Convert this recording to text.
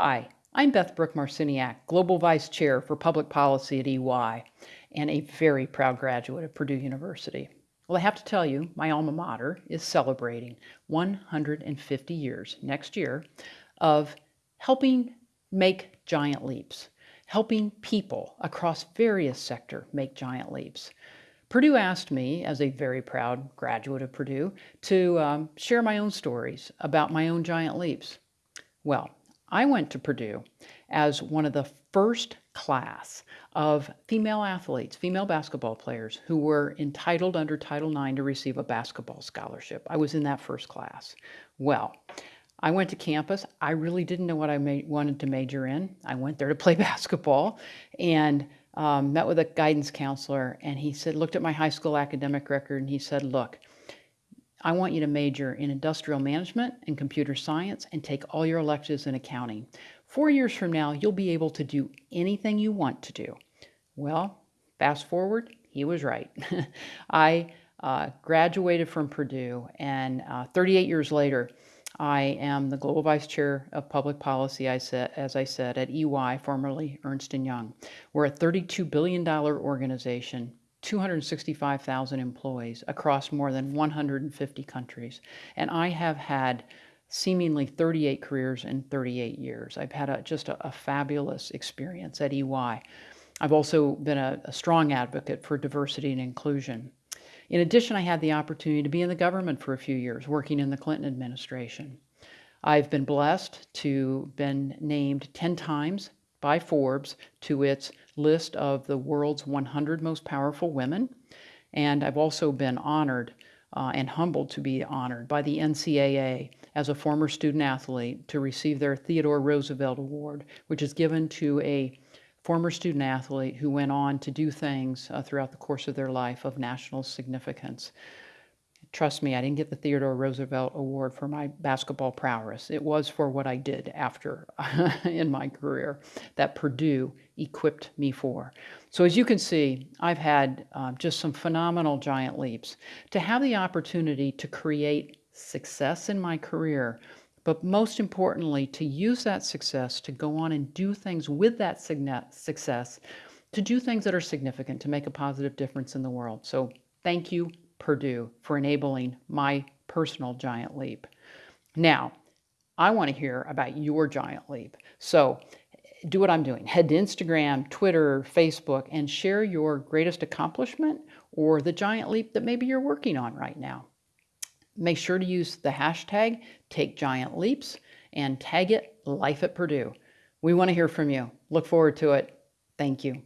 Hi, I'm Beth Brooke Marciniak, Global Vice Chair for Public Policy at EY, and a very proud graduate of Purdue University. Well, I have to tell you, my alma mater is celebrating 150 years next year of helping make giant leaps, helping people across various sectors make giant leaps. Purdue asked me, as a very proud graduate of Purdue, to um, share my own stories about my own giant leaps. Well, I went to Purdue as one of the first class of female athletes, female basketball players who were entitled under Title IX to receive a basketball scholarship. I was in that first class. Well, I went to campus. I really didn't know what I wanted to major in. I went there to play basketball and um, met with a guidance counselor, and he said, looked at my high school academic record, and he said, look, I want you to major in industrial management and computer science and take all your electives in accounting. Four years from now, you'll be able to do anything you want to do. Well, fast forward, he was right. I uh, graduated from Purdue, and uh, 38 years later, I am the Global Vice Chair of Public Policy, I said, as I said, at EY, formerly Ernst & Young. We're a $32 billion organization 265,000 employees across more than 150 countries. And I have had seemingly 38 careers in 38 years. I've had a, just a, a, fabulous experience at EY. I've also been a, a strong advocate for diversity and inclusion. In addition, I had the opportunity to be in the government for a few years, working in the Clinton administration. I've been blessed to been named 10 times by Forbes to its list of the world's 100 most powerful women. And I've also been honored uh, and humbled to be honored by the NCAA as a former student athlete to receive their Theodore Roosevelt Award, which is given to a former student athlete who went on to do things uh, throughout the course of their life of national significance. Trust me, I didn't get the Theodore Roosevelt Award for my basketball prowess. It was for what I did after in my career that Purdue equipped me for. So as you can see, I've had uh, just some phenomenal giant leaps. To have the opportunity to create success in my career, but most importantly, to use that success to go on and do things with that success, to do things that are significant, to make a positive difference in the world. So thank you Purdue for enabling my personal giant leap. Now, I want to hear about your giant leap. So do what I'm doing. Head to Instagram, Twitter, Facebook, and share your greatest accomplishment or the giant leap that maybe you're working on right now. Make sure to use the hashtag TakeGiantLeaps and tag it Life at Purdue. We want to hear from you. Look forward to it. Thank you.